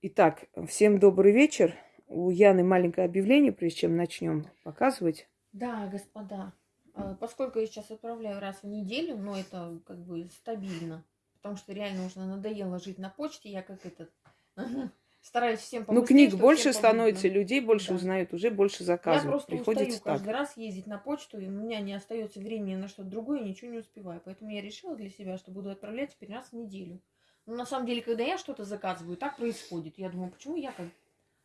Итак, всем добрый вечер. У Яны маленькое объявление, прежде чем начнем показывать. Да, господа, э, поскольку я сейчас отправляю раз в неделю, но это как бы стабильно, потому что реально уже надоело жить на почте, я как этот стараюсь всем Ну, книг больше становится, людей больше да. узнают, уже больше заказывают. Я просто Приходится устаю каждый раз ездить на почту, и у меня не остается времени на что-то другое, ничего не успеваю. Поэтому я решила для себя, что буду отправлять теперь раз в неделю. Но на самом деле, когда я что-то заказываю, так происходит. Я думаю, почему я как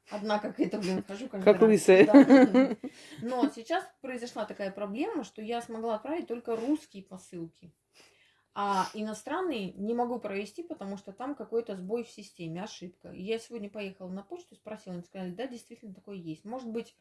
одна как это, блин, хожу каждый Как раз. лысая. Да. Но сейчас произошла такая проблема, что я смогла отправить только русские посылки. А иностранные не могу провести, потому что там какой-то сбой в системе, ошибка. Я сегодня поехала на почту, спросила, они сказали, да, действительно такое есть. Может быть,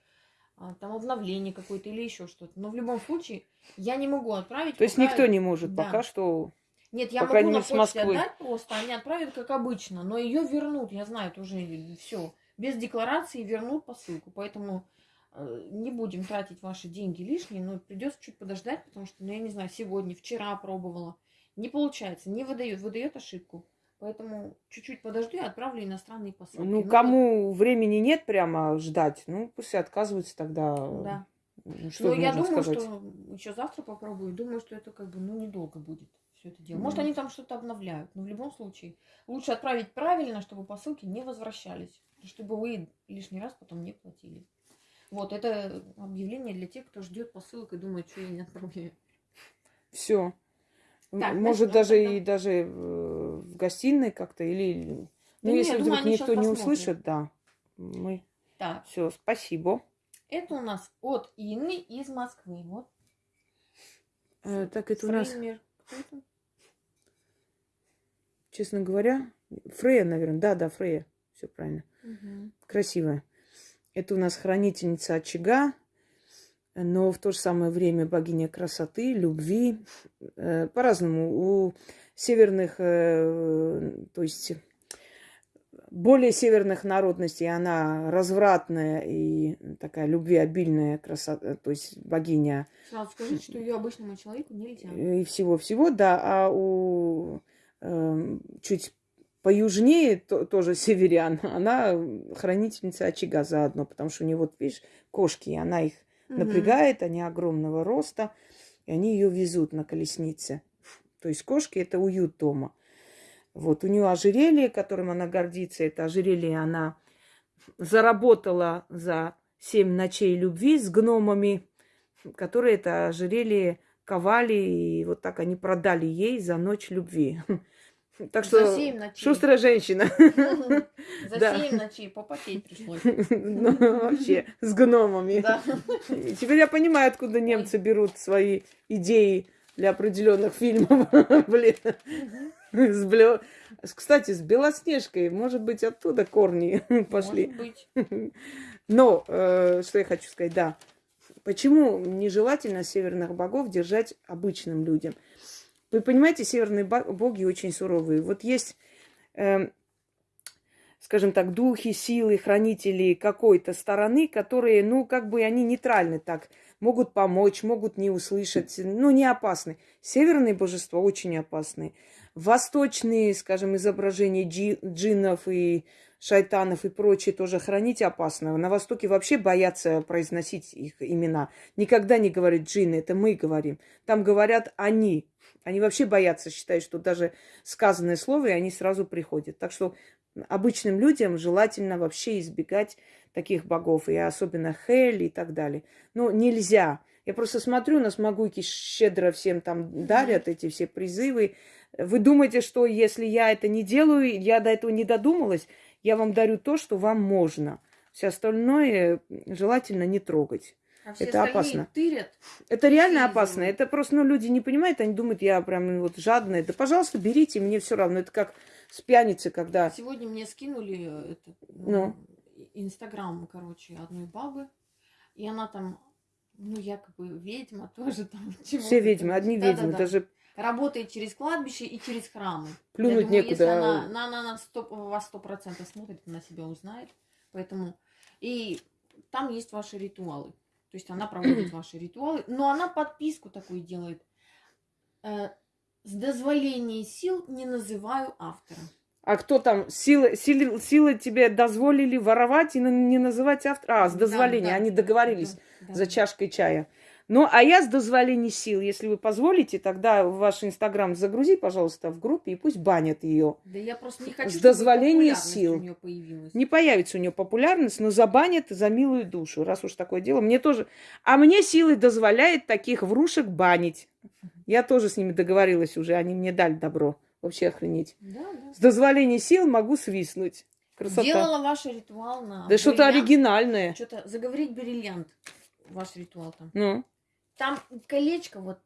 а, там обновление какое-то или еще что-то. Но в любом случае я не могу отправить. То есть никто не может да. пока что. Нет, я могу на почте отдать просто, они отправят как обычно, но ее вернут, я знаю, это уже все. Без декларации вернут посылку, поэтому э, не будем тратить ваши деньги лишние, но придется чуть подождать, потому что, ну, я не знаю, сегодня, вчера пробовала. Не получается, не выдает, выдает ошибку. Поэтому чуть-чуть подожду и отправлю иностранные посылки. Ну, ну кому вот... времени нет прямо ждать, ну, пусть отказываются тогда. Да. Что Но я думаю, сказать? что еще завтра попробую. Думаю, что это как бы, ну, недолго будет все это дело. Может, они там что-то обновляют. Но в любом случае, лучше отправить правильно, чтобы посылки не возвращались. Чтобы вы лишний раз потом не платили. Вот, это объявление для тех, кто ждет посылок и думает, что я не отправляю. Все. Так, Может, даже тогда... и даже э, в гостиной как-то или... Ну, да если нет, вдруг думаю, никто не услышит, да. Мы... Так. Все, спасибо. Это у нас от Инны из Москвы. Вот. Э, так, это Фреймер. у нас... Честно говоря, Фрея, наверное. Да, да, Фрея. Все правильно. Угу. Красивая. Это у нас хранительница очага но в то же самое время богиня красоты, любви. Э, по-разному. У северных, э, то есть более северных народностей она развратная и такая любвеобильная красота, то есть богиня. Сразу скажите, что ее обычному человеку нельзя. И всего-всего, да. А у чуть поюжнее то, тоже северян, она хранительница очага заодно, потому что у нее, вот видишь, кошки, она их напрягает, они огромного роста, и они ее везут на колеснице. То есть кошки это уют дома. Вот у нее ожерелье, которым она гордится, это ожерелье она заработала за семь ночей любви с гномами, которые это ожерелье ковали, и вот так они продали ей за ночь любви. Так что шустрая женщина. За семь ночей попотеть пришлось. Ну, вообще, с гномами. Теперь я понимаю, откуда немцы берут свои идеи для определенных фильмов. Блин. С блё... Кстати, с Белоснежкой, может быть, оттуда корни пошли. Может быть. Но, э, что я хочу сказать, да. Почему нежелательно северных богов держать обычным людям? Вы понимаете, северные боги очень суровые. Вот есть, э, скажем так, духи, силы, хранители какой-то стороны, которые, ну, как бы они нейтральны так, могут помочь, могут не услышать, ну, не опасны. Северные божества очень опасны. Восточные, скажем, изображения джи, джиннов и шайтанов и прочее тоже хранить опасно. На Востоке вообще боятся произносить их имена. Никогда не говорят джинны, это мы говорим. Там говорят они, они вообще боятся, считают, что даже сказанное слово, и они сразу приходят. Так что обычным людям желательно вообще избегать таких богов, и особенно Хель и так далее. Но нельзя. Я просто смотрю, на смогуйки щедро всем там дарят эти все призывы. Вы думаете, что если я это не делаю, я до этого не додумалась, я вам дарю то, что вам можно. Все остальное желательно не трогать. А все это опасно. Тырят, это реально опасно. Это просто, ну, люди не понимают, они думают, я прям вот жадная. Да, пожалуйста, берите, мне все равно. Это как с пьяницы, когда... Сегодня мне скинули э, это, ну. Инстаграм, короче, одной бабы. И она там, ну, якобы ведьма тоже там. Все ведьмы, одни да, ведьмы. Да, да. Даже работает через кладбище и через храмы. Плюнуть думаю, некуда. Если она, она, она на 100, вас сто процентов смотрит, она себя узнает. Поэтому... И там есть ваши ритуалы. То есть она проводит ваши ритуалы, но она подписку такую делает. Э, с дозволения сил не называю автора. А кто там? Силы, силы, силы тебе дозволили воровать и не называть автора? А, с дозволения. Да, да. Они договорились да, да. за чашкой чая. Ну, а я с дозволения сил, если вы позволите, тогда в ваш инстаграм загрузи, пожалуйста, в группе, и пусть банят ее. Да я просто не хочу, с дозволения сил. Не появится у нее популярность, но забанят за милую душу, раз уж такое дело. Мне тоже... А мне силы дозволяет таких врушек банить. Я тоже с ними договорилась уже, они мне дали добро. Вообще охренеть. Да, да. С дозволения сил могу свистнуть. Красота. Делала ваш ритуал на Да что-то оригинальное. Что-то заговорить бриллиант. Ваш ритуал там. Ну. Там колечко вот,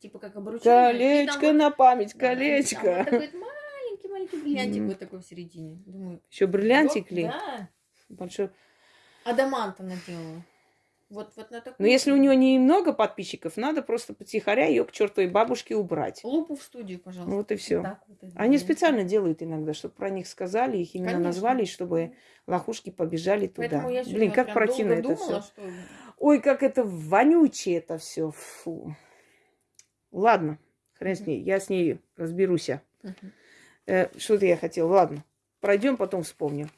типа как обручение. Колечко вот, на память, колечко. Да, вот такой маленький-маленький бриллиантик mm. вот такой в середине. Думаю, Еще бриллиантик ли? Да. Большой. Адамант она делала. Вот, вот на такую. Но если у нее немного подписчиков, надо просто потихоря ее к чертовой бабушке убрать. Лупу в студию, пожалуйста. Вот и все. Вот вот Они специально делают иногда, чтобы про них сказали, их именно Конечно. назвали, чтобы лохушки побежали туда. я Блин, как противно это все. Что... Ой, как это вонючее это все. Фу. Ладно, хрен с ней, я с ней разберусь. Угу. Э, Что-то я хотела. Ладно, пройдем, потом вспомним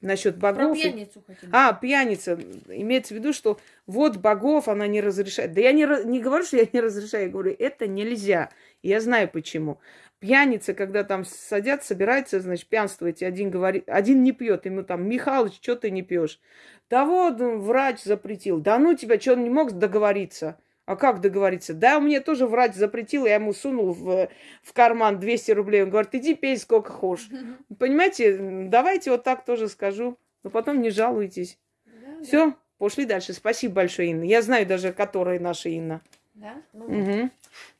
насчет богов. Про пьяницу хотим. А, пьяница. Имеется в виду, что вот богов она не разрешает. Да я не, не говорю, что я не разрешаю, я говорю, это нельзя. я знаю почему. Пьяница, когда там садят, собираются, значит, пьянствовать, и один говорит, один не пьет, ему там, Михалыч, что ты не пьешь? Да вот, врач запретил. Да ну тебя, что он не мог договориться? А как договориться? Да, мне тоже врач запретил, я ему сунул в, в карман 200 рублей. Он говорит, иди пей сколько хочешь. Понимаете, давайте вот так тоже скажу. Но потом не жалуйтесь. Да, Все, да. пошли дальше. Спасибо большое, Инна. Я знаю даже, которая наша Инна. Да? Ну, угу.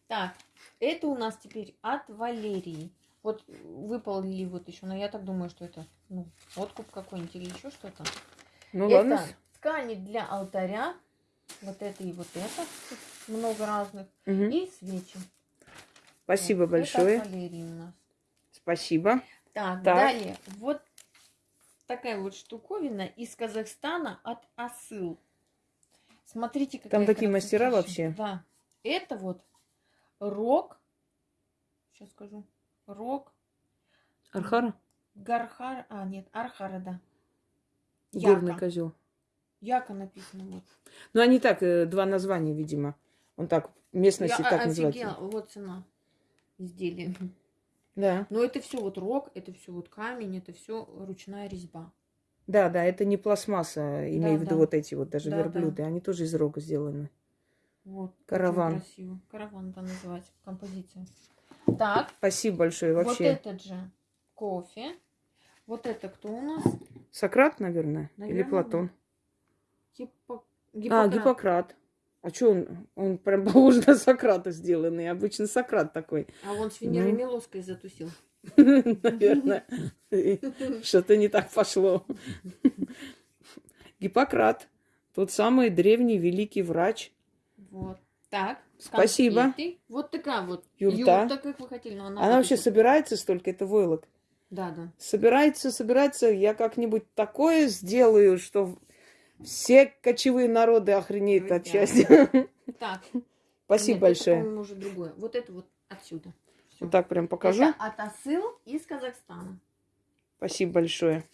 Так, это у нас теперь от Валерии. Вот выполнили вот еще, но я так думаю, что это ну, откуп какой-нибудь или еще что-то. Ну это ладно. ткани для алтаря вот это и вот это. Много разных. Угу. И свечи. Спасибо вот. большое. Это у нас. Спасибо. Так, так, далее. Вот такая вот штуковина из Казахстана от Асыл. Смотрите, какая Там такие мастера вообще. Да. Это вот рог. Сейчас скажу. Рог. Архара? Гархар. А, нет, Архара, да. Горный козел. Яко написано вот. Ну, они так, э, два названия, видимо. Он так, местности Я так называется. Вот цена изделия. Да. Но это все вот рог, это все вот камень, это все ручная резьба. Да, да, это не пластмасса, имею да, в виду да. вот эти вот даже да, верблюды, да. они тоже из рога сделаны. Вот. Караван. Красиво. Караван там называть композиция. Так. Спасибо большое вообще. Вот этот же кофе. Вот это кто у нас? Сократ, наверное, наверное или Платон. Да. Гиппо... Гиппократ. А, Гиппократ. А что он? Он прям похож на Сократа сделанный. Обычно Сократ такой. А он с Венерой ну. Милоской затусил. Наверное. Что-то не так пошло. Гиппократ. Тот самый древний великий врач. Вот. Так. Спасибо. Вот такая вот юрта. юрта, как вы хотели. Но она она вообще собирается столько, это войлок. Да, да. Собирается, собирается. Я как-нибудь такое сделаю, что все кочевые народы охренеют от счастья. Так. Спасибо большое. Уже другое. Вот это вот отсюда. Вот так прям покажу. Это от Асыл из Казахстана. Спасибо большое.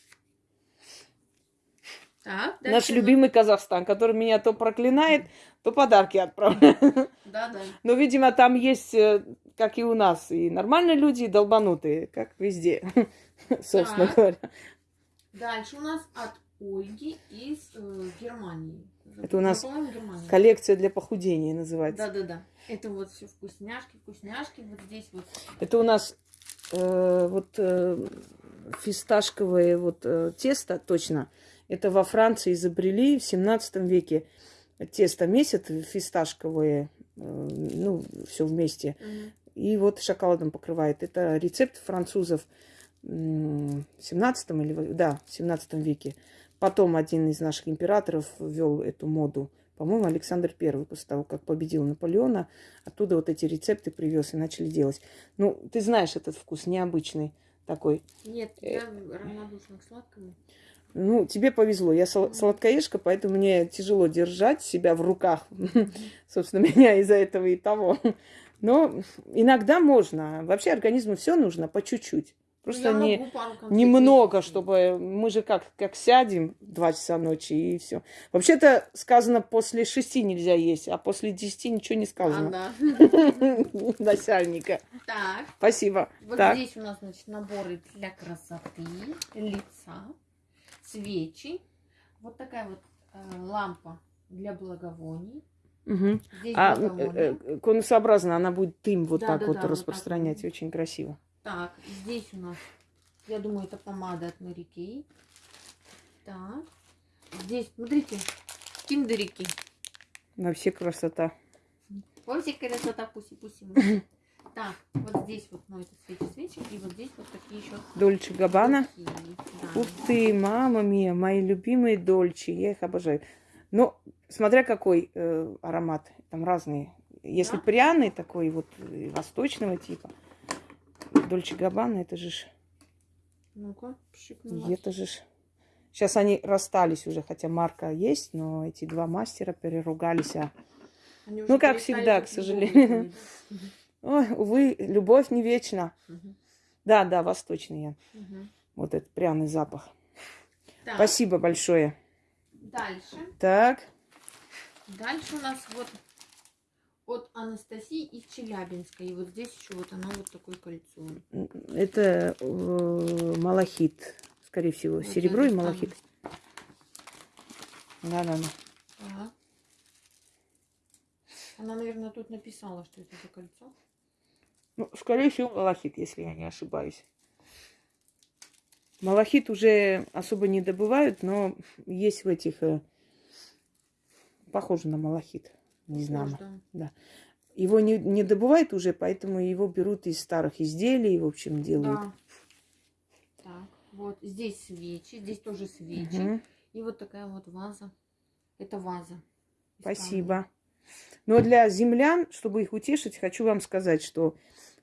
Так, Наш любимый Казахстан, который меня то проклинает, то подарки отправляет. Да, да. Но, видимо, там есть, э, как и у нас, и нормальные люди, и долбанутые, как везде, собственно говоря. Дальше у нас от Ольги из э, Германии. Это у нас коллекция для похудения называется. Да-да-да. Это вот все вкусняшки, вкусняшки. Вот здесь вот. Это у нас э, вот э, фисташковое вот э, тесто, точно. Это во Франции изобрели в 17 веке. Тесто месяц фисташковое, э, ну, все вместе. Mm-hmm. И вот шоколадом покрывает. Это рецепт французов в 17 или да, в 17 веке. Потом один из наших императоров ввел эту моду. По-моему, Александр Первый, после того, как победил Наполеона, оттуда вот эти рецепты привез и начали делать. Ну, ты знаешь этот вкус необычный такой. Нет, э, я равнодушна к сладкому. Ну, тебе повезло. Я сладкоежка, поэтому мне тяжело держать себя в руках. Собственно, меня из-за этого и того. Но иногда можно. Вообще организму все нужно по чуть-чуть. Просто не, немного, чтобы мы же как, как сядем два часа ночи и все. Вообще-то сказано, после шести нельзя есть, а после десяти ничего не сказано. Начальника. Так. Спасибо. Вот здесь у нас, значит, наборы для красоты, лица, свечи. Вот такая вот э, лампа для благовоний. Угу. а э, э, конусообразно она будет дым вот да, так да, вот да, распространять. Вот так. Очень красиво. Так, здесь у нас, я думаю, это помада от Kay. Так, здесь, смотрите, киндерики. На все красота. Во все красота, пуси-пуси. Так, вот здесь вот, ну, это свечи-свечи, и вот здесь вот такие еще. Дольче Габбана. Да. Ух ты, мама мия, мои любимые Дольче, я их обожаю. Но смотря какой э, аромат, там разные. Если да? пряный такой, вот восточного типа, Дольче Габбана, это же ж... Ну-ка, Это же ж... Сейчас они расстались уже, хотя марка есть, но эти два мастера переругались. А... Ну, как всегда, к сожалению. Ой, увы, любовь не вечна. Угу. Да, да, восточный я. Угу. Вот этот пряный запах. Так. Спасибо большое. Дальше. Так. Дальше у нас вот от Анастасии из Челябинска. И вот здесь еще вот оно вот такое кольцо. Это э, малахит, скорее всего. Вот Серебро и малахит. Да, да, да. Ага. Она, наверное, тут написала, что это за кольцо. Ну, скорее всего, малахит, если я не ошибаюсь. Малахит уже особо не добывают, но есть в этих... Э, похоже на малахит. Не знаю. Да. Его не, не добывают уже, поэтому его берут из старых изделий, в общем, делают. Да. Так, вот здесь свечи, здесь тоже свечи. Угу. И вот такая вот ваза. Это ваза. Спасибо. Но для землян, чтобы их утешить, хочу вам сказать, что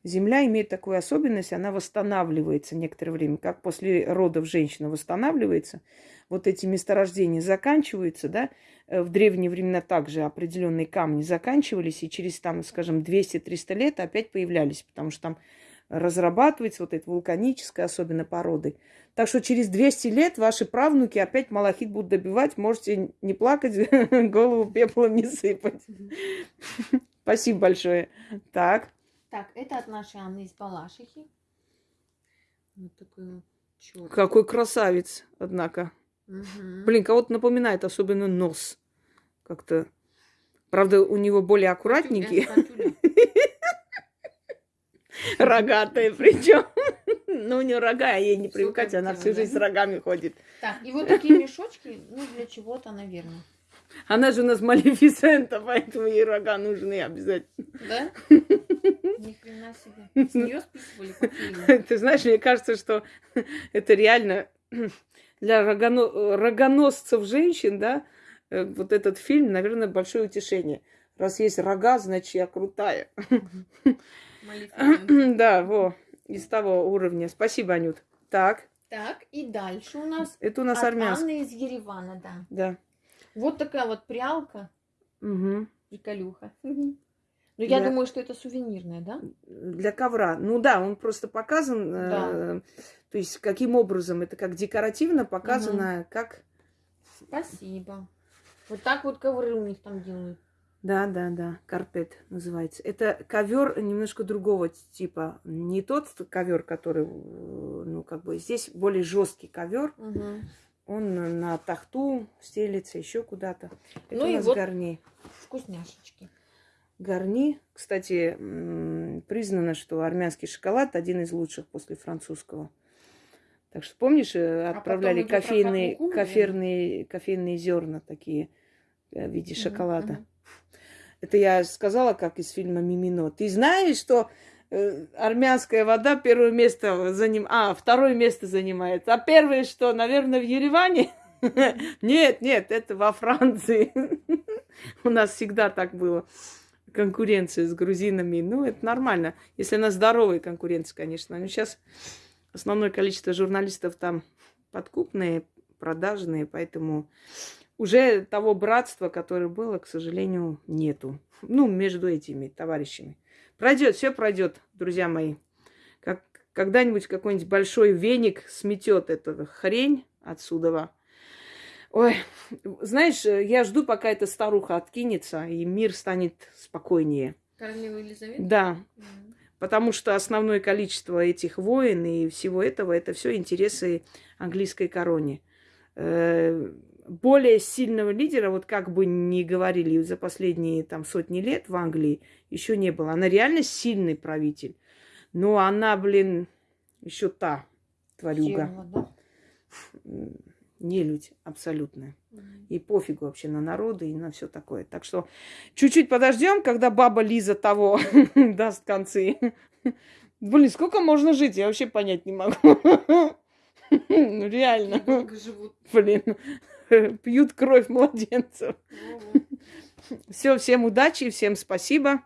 Земля имеет такую особенность, она восстанавливается некоторое время, как после родов женщина восстанавливается. Вот эти месторождения заканчиваются, да, э, в древние времена также определенные камни заканчивались, и через, там, скажем, 200-300 лет опять появлялись, потому что там разрабатывается вот эта вулканическая, особенно породы. Так что через 200 лет ваши правнуки опять малахит будут добивать. Можете не плакать, голову пеплом не сыпать. Спасибо большое. Так. Так, это от нашей Анны из Балашихи. Вот такой черт. Какой красавец, однако. Угу. Блин, кого-то напоминает, особенно нос. Как-то. Правда, у него более аккуратненький. Рогатые причем. Ну, у нее рога, ей не привыкать, она всю жизнь с рогами ходит. Так, и вот такие мешочки, ну, для чего-то, наверное. Она же у нас малефисента, поэтому ей рога нужны обязательно. Да? Ни хрена себе. С нее списывали Ты знаешь, мне кажется, что это реально для рогоно... рогоносцев женщин, да, э, вот этот фильм, наверное, большое утешение. Раз есть рога, значит, я крутая. Да, во, из того уровня. Спасибо, Анют. Так. Так, и дальше у нас... Это у нас армянский. из Еревана, да. Да. Вот такая вот прялка. Угу. Приколюха. Ну, я для... думаю, что это сувенирная, да? Для ковра. Ну да, он просто показан, да. э, то есть каким образом, это как декоративно показано, угу. как... Спасибо. Вот так вот ковры у них там делают. Да, да, да, карпет называется. Это ковер немножко другого типа. Не тот ковер, который, ну, как бы здесь более жесткий ковер. Угу. Он на тахту стелится, еще куда-то. Это ну у нас и вот гарни. Вкусняшечки. Гарни, кстати, признано, что армянский шоколад один из лучших после французского. Так что помнишь, э, а отправляли кофейные, кофейные, кофейные зерна такие э, в виде шоколада. Угу. Это я сказала, как из фильма Мимино. Ты знаешь, что э, армянская вода первое место заним... а, второе место занимает. А первое что, наверное, в Ереване? Нет, нет, это во Франции. У нас всегда так было. Конкуренция с грузинами. Ну, это нормально. Если она здоровая конкуренция, конечно. Но сейчас основное количество журналистов там подкупные, продажные, поэтому уже того братства, которое было, к сожалению, нету. Ну, между этими товарищами. Пройдет, все пройдет, друзья мои. Как, когда-нибудь какой-нибудь большой веник сметет эту хрень отсюда. Ой, знаешь, я жду, пока эта старуха откинется, и мир станет спокойнее. Королева Елизавета? Да. Потому что основное количество этих войн и всего этого, это все интересы английской короне. Э, более сильного лидера, вот как бы ни говорили за последние там сотни лет в Англии, еще не было. Она реально сильный правитель. Но она, блин, еще та тварюга. Сила, да? Нелюдь абсолютная. И пофигу вообще на народы и на все такое. Так что чуть-чуть подождем, когда баба Лиза того даст концы. Блин, сколько можно жить? Я вообще понять не могу. Ну, реально. Блин, пьют кровь младенцев. Все, всем удачи, всем спасибо.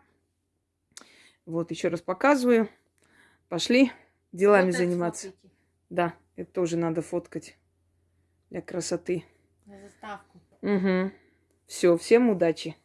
Вот, еще раз показываю. Пошли делами заниматься. Да, это тоже надо фоткать для красоты. На заставку. Угу. Все, всем удачи.